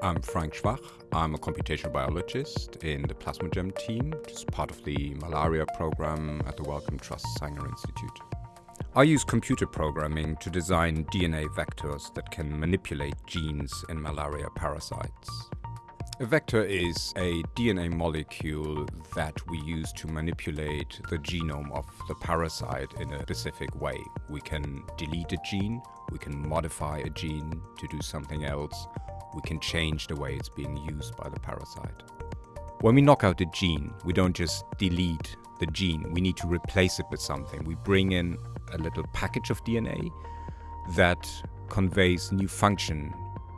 I'm Frank Schwach. I'm a computational biologist in the Plasmogem team, which is part of the malaria program at the Wellcome Trust Sanger Institute. I use computer programming to design DNA vectors that can manipulate genes in malaria parasites. A vector is a DNA molecule that we use to manipulate the genome of the parasite in a specific way. We can delete a gene, we can modify a gene to do something else, we can change the way it's being used by the parasite. When we knock out a gene, we don't just delete the gene, we need to replace it with something. We bring in a little package of DNA that conveys new function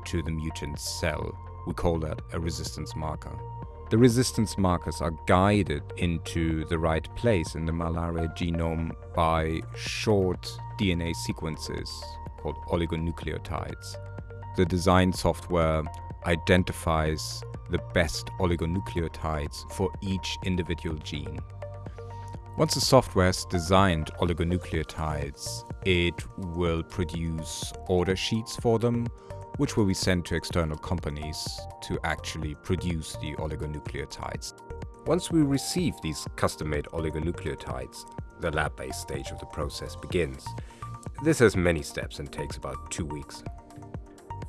to the mutant cell we call that a resistance marker. The resistance markers are guided into the right place in the malaria genome by short DNA sequences called oligonucleotides. The design software identifies the best oligonucleotides for each individual gene. Once the software has designed oligonucleotides, it will produce order sheets for them which will be sent to external companies to actually produce the oligonucleotides. Once we receive these custom-made oligonucleotides, the lab-based stage of the process begins. This has many steps and takes about two weeks.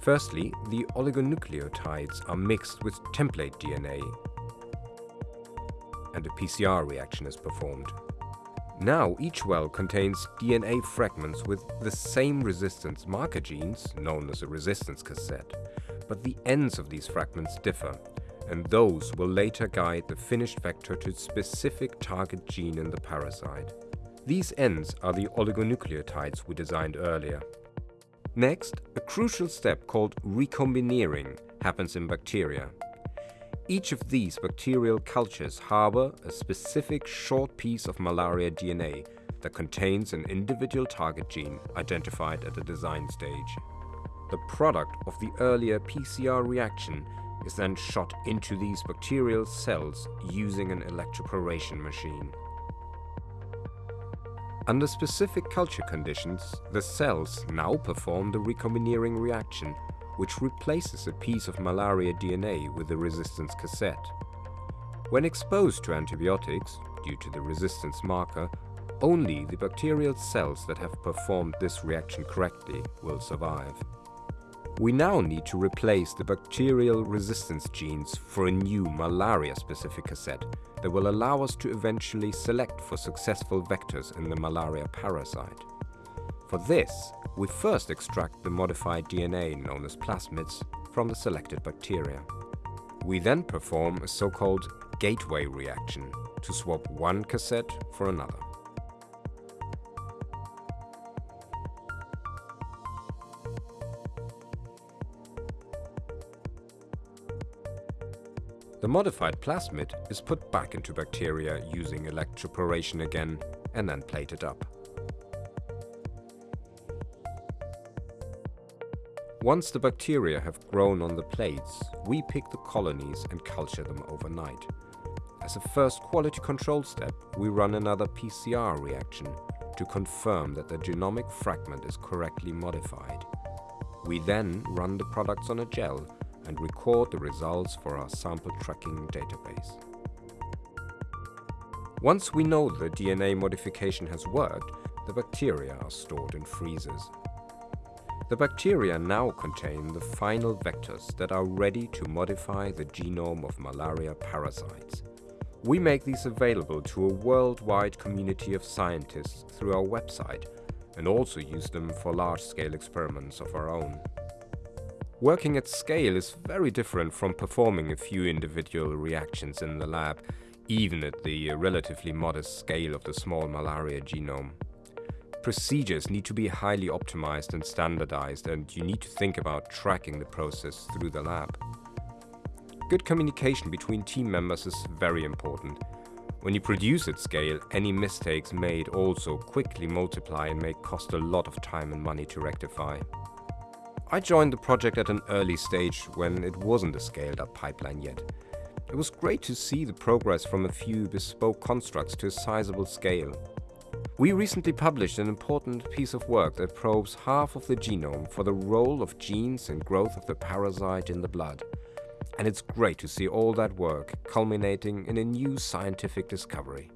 Firstly, the oligonucleotides are mixed with template DNA and a PCR reaction is performed. Now each well contains DNA fragments with the same resistance marker genes, known as a resistance cassette, but the ends of these fragments differ, and those will later guide the finished vector to specific target gene in the parasite. These ends are the oligonucleotides we designed earlier. Next, a crucial step called recombinering happens in bacteria. Each of these bacterial cultures harbor a specific short piece of malaria DNA that contains an individual target gene identified at the design stage. The product of the earlier PCR reaction is then shot into these bacterial cells using an electroporation machine. Under specific culture conditions, the cells now perform the recombinering reaction which replaces a piece of malaria DNA with the resistance cassette. When exposed to antibiotics, due to the resistance marker, only the bacterial cells that have performed this reaction correctly will survive. We now need to replace the bacterial resistance genes for a new malaria-specific cassette that will allow us to eventually select for successful vectors in the malaria parasite. For this, we first extract the modified DNA known as plasmids from the selected bacteria. We then perform a so-called gateway reaction to swap one cassette for another. The modified plasmid is put back into bacteria using electroporation again and then plated up. Once the bacteria have grown on the plates, we pick the colonies and culture them overnight. As a first quality control step, we run another PCR reaction to confirm that the genomic fragment is correctly modified. We then run the products on a gel and record the results for our sample tracking database. Once we know the DNA modification has worked, the bacteria are stored in freezers. The bacteria now contain the final vectors that are ready to modify the genome of malaria parasites. We make these available to a worldwide community of scientists through our website and also use them for large-scale experiments of our own. Working at scale is very different from performing a few individual reactions in the lab, even at the relatively modest scale of the small malaria genome. Procedures need to be highly optimized and standardized and you need to think about tracking the process through the lab. Good communication between team members is very important. When you produce at scale, any mistakes made also quickly multiply and may cost a lot of time and money to rectify. I joined the project at an early stage when it wasn't a scaled up pipeline yet. It was great to see the progress from a few bespoke constructs to a sizable scale. We recently published an important piece of work that probes half of the genome for the role of genes in growth of the parasite in the blood. And it's great to see all that work culminating in a new scientific discovery.